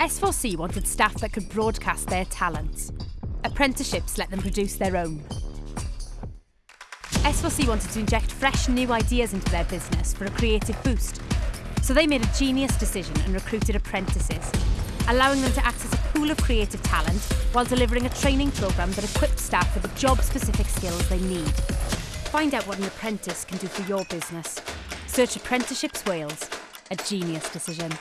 S4C wanted staff that could broadcast their talents. Apprenticeships let them produce their own. S4C wanted to inject fresh new ideas into their business for a creative boost. So they made a genius decision and recruited apprentices, allowing them to access a pool of creative talent while delivering a training programme that equips staff with the job-specific skills they need. Find out what an apprentice can do for your business. Search Apprenticeships Wales, a genius decision.